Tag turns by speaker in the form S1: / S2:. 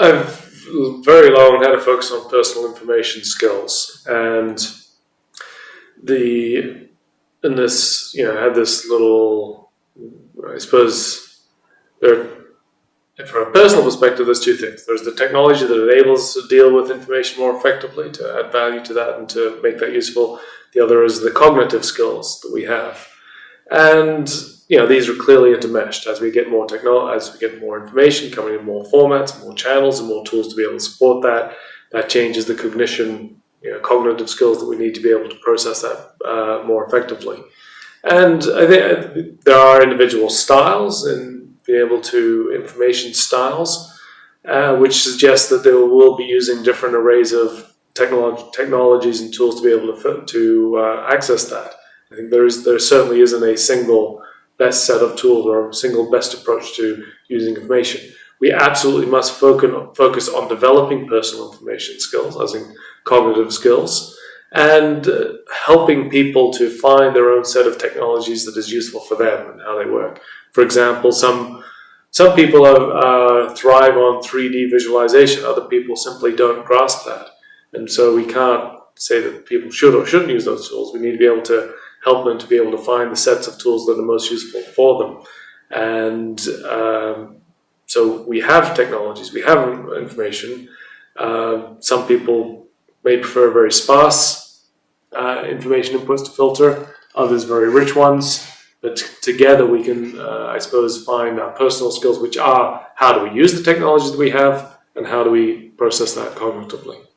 S1: I've very long had a focus on personal information skills, and the in this, you know, I had this little, I suppose, there. From a personal perspective, there's two things. There's the technology that enables to deal with information more effectively, to add value to that, and to make that useful. The other is the cognitive skills that we have, and you know, these are clearly intermeshed as we get more technology, as we get more information coming in more formats, more channels, and more tools to be able to support that. That changes the cognition, you know, cognitive skills that we need to be able to process that uh, more effectively. And I think there are individual styles in being able to information styles, uh, which suggests that they will be using different arrays of technolog technologies and tools to be able to to uh, access that. I think there is there certainly isn't a single best set of tools or single best approach to using information. We absolutely must focus on developing personal information skills, as in cognitive skills, and uh, helping people to find their own set of technologies that is useful for them and how they work. For example, some some people uh, thrive on 3D visualization, other people simply don't grasp that. And so we can't say that people should or shouldn't use those tools. We need to be able to help them to be able to find the sets of tools that are most useful for them. And um, so we have technologies, we have information. Uh, some people may prefer very sparse uh, information inputs to filter, others very rich ones. But together we can, uh, I suppose, find our personal skills, which are how do we use the technologies that we have and how do we process that cognitively.